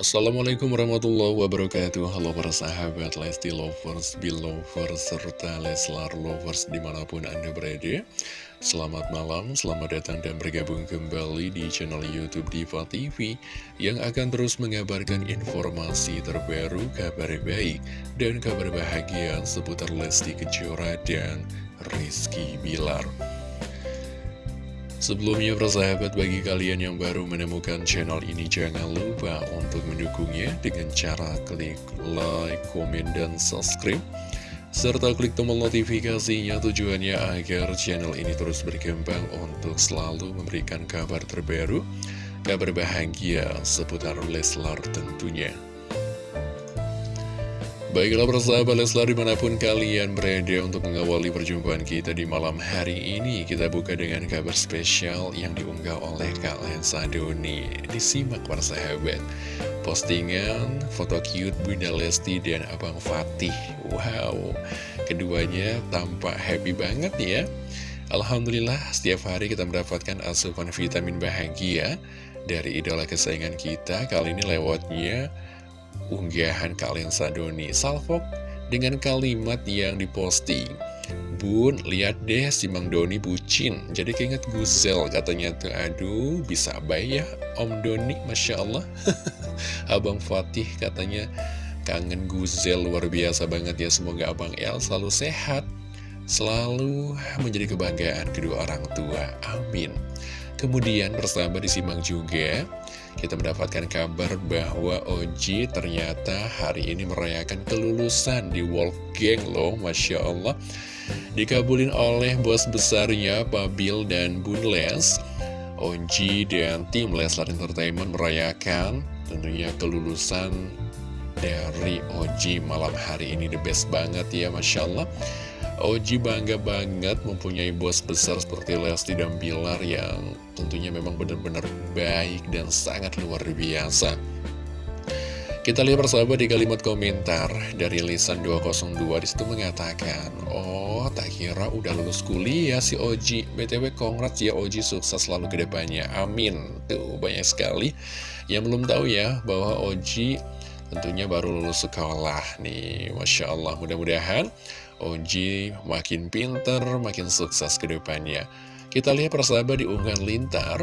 Assalamualaikum warahmatullahi wabarakatuh. Halo para sahabat Lesti Lovers, Belovers, serta Leslar Lovers di mana pun anda berada. Selamat malam, selamat datang dan bergabung kembali di channel Youtube Diva TV Yang akan terus mengabarkan informasi terbaru, kabar baik, dan kabar bahagia seputar Lesti Kejora dan Rizky Bilar Sebelumnya persahabat bagi kalian yang baru menemukan channel ini jangan lupa untuk mendukungnya dengan cara klik like, komen, dan subscribe serta klik tombol notifikasinya tujuannya agar channel ini terus berkembang untuk selalu memberikan kabar terbaru, kabar bahagia seputar Leslar tentunya. Baiklah persahabat Leslar di mana pun kalian berada untuk mengawali perjumpaan kita di malam hari ini Kita buka dengan kabar spesial yang diunggah oleh Kak Lensa Doni. Disimak persahabat Postingan foto cute Bunda Lesti dan Abang Fatih. Wow, keduanya tampak happy banget ya. Alhamdulillah setiap hari kita mendapatkan asupan vitamin bahagia Dari idola kesayangan kita. Kali ini lewatnya unggahan kalian Sadoni Salfok dengan kalimat yang diposting. Bun, lihat deh si Mang Doni bucin. Jadi keinget Gusel katanya tuh. Aduh, bisa baik ya Om Doni, Masya Allah. Abang Fatih katanya Kangen Guzel luar biasa banget ya. Semoga Abang El selalu sehat Selalu menjadi kebanggaan kedua orang tua. Amin Kemudian bersama disimak juga kita mendapatkan kabar bahwa Oji ternyata hari ini merayakan kelulusan di Wolfgang loh, Masya Allah. Dikabulin oleh bos besarnya, Pabil dan Bun Les. Oji dan tim Leslar Entertainment merayakan tentunya kelulusan dari Oji malam hari ini the best banget ya Masya Allah Oji bangga banget mempunyai bos besar seperti Lesti dan Bilar yang tentunya memang benar-benar baik dan sangat luar biasa. Kita lihat persahabat di kalimat komentar dari Lisan 202 di situ mengatakan Oh tak kira udah lulus kuliah si Oji. BTW congrats ya Oji sukses selalu ke depannya. Amin. Tuh banyak sekali Yang belum tahu ya bahwa Oji tentunya baru lulus sekolah nih Masya Allah mudah-mudahan Oji makin pinter, makin sukses ke depannya. Kita lihat persahabat di unggahan Lintar.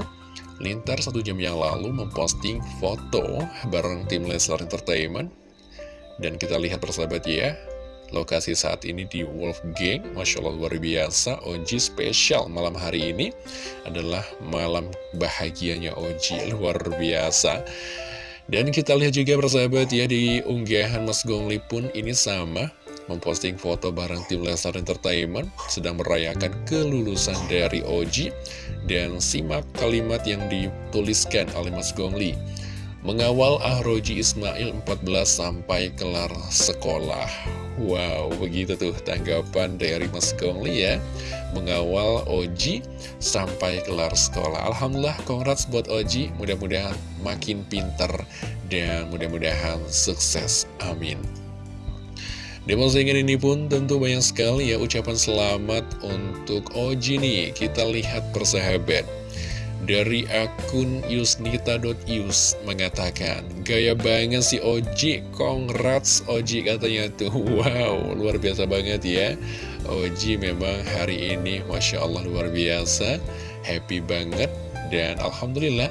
Lintar satu jam yang lalu memposting foto bareng tim Leslar Entertainment. Dan kita lihat persahabat ya, lokasi saat ini di Wolf Gang. Masya Allah luar biasa, Oji spesial malam hari ini adalah malam bahagianya Oji, luar biasa. Dan kita lihat juga persahabat ya di unggahan Mas Gongli pun ini sama memposting foto bareng tim Lesnar Entertainment sedang merayakan kelulusan dari Oji dan simak kalimat yang dituliskan oleh Mas Gongli. Mengawal Ahroji Ismail 14 sampai kelar sekolah Wow, begitu tuh tanggapan dari Mas Gongli ya. Mengawal Oji sampai kelar sekolah. Alhamdulillah, congrats buat Oji. Mudah-mudahan makin pinter dan mudah-mudahan sukses. Amin. Di postingan ini pun tentu banyak sekali ya ucapan selamat untuk Oji nih. Kita lihat persahabat. Dari akun yusnita.yus mengatakan, Gaya banget si Oji, congrats Oji katanya tuh. Wow, luar biasa banget ya. Oji memang hari ini Masya Allah luar biasa, happy banget. Dan Alhamdulillah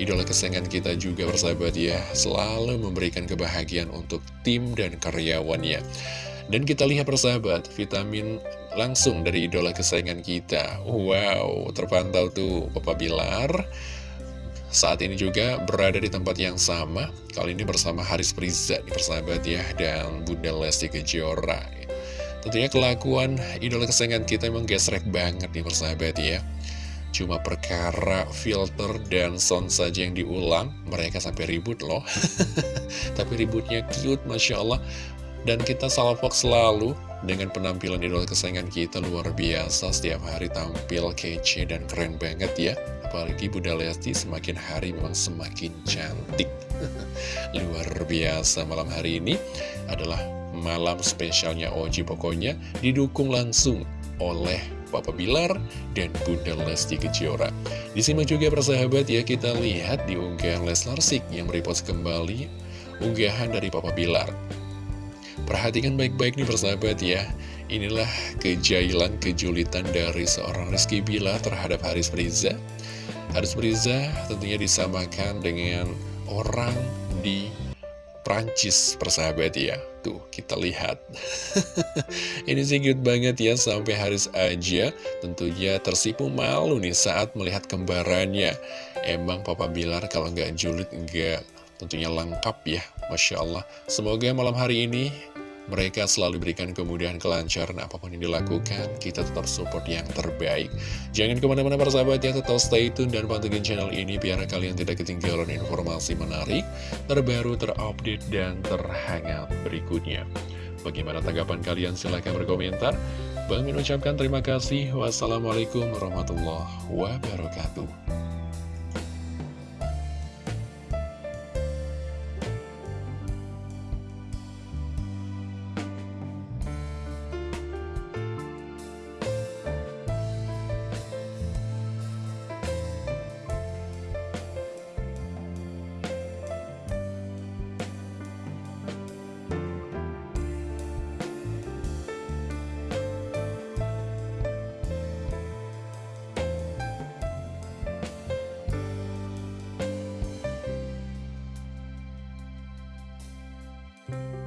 idola kesayangan kita juga bersahabat ya selalu memberikan kebahagiaan untuk tim dan karyawannya dan kita lihat persahabat vitamin langsung dari idola kesayangan kita. Wow terpantau tuh Papa Bilar. Saat ini juga berada di tempat yang sama. Kali ini bersama Haris Priza di persahabat ya dan Bunda Lesti Kejora. Tentunya kelakuan idola kesayangan kita emang gesrek banget nih persahabat ya. Cuma perkara filter dan sound saja yang diulang. Mereka sampai ribut loh. Tapi ributnya cute Masya Allah. Dan kita salvok selalu Dengan penampilan idola kesayangan kita luar biasa Setiap hari tampil kece dan keren banget ya Apalagi Bunda Lesti semakin hari memang semakin cantik Luar biasa malam hari ini adalah malam spesialnya Oji pokoknya Didukung langsung oleh Papa Bilar dan Bunda Lesti Kejora. Disimak juga persahabat ya kita lihat di unggahan Leslar Sik yang merepost kembali unggahan dari Papa Bilar. Perhatikan baik-baik nih persahabat ya. Inilah kejailan, kejulitan dari seorang Rizky Bila terhadap Haris Priza. Haris Priza tentunya disamakan dengan orang di Prancis persahabat ya Tuh kita lihat Ini sih cute banget ya Sampai Haris aja tentunya tersipu malu nih saat melihat kembarannya Emang Papa Bilar kalau nggak julid nggak tentunya lengkap ya Masya Allah. Semoga malam hari ini mereka selalu berikan kemudahan kelancaran apa pun yang dilakukan Kita tetap support yang terbaik. Jangan ke mana-mana para sahabat ya Tetap stay tune dan pantengin channel ini Biar kalian tidak ketinggalan informasi menarik Terbaru, terupdate, dan terhangat berikutnya. Bagaimana tanggapan kalian? Silahkan berkomentar. Bang ucapkan terima kasih. Wassalamualaikum warahmatullahi wabarakatuh Bye.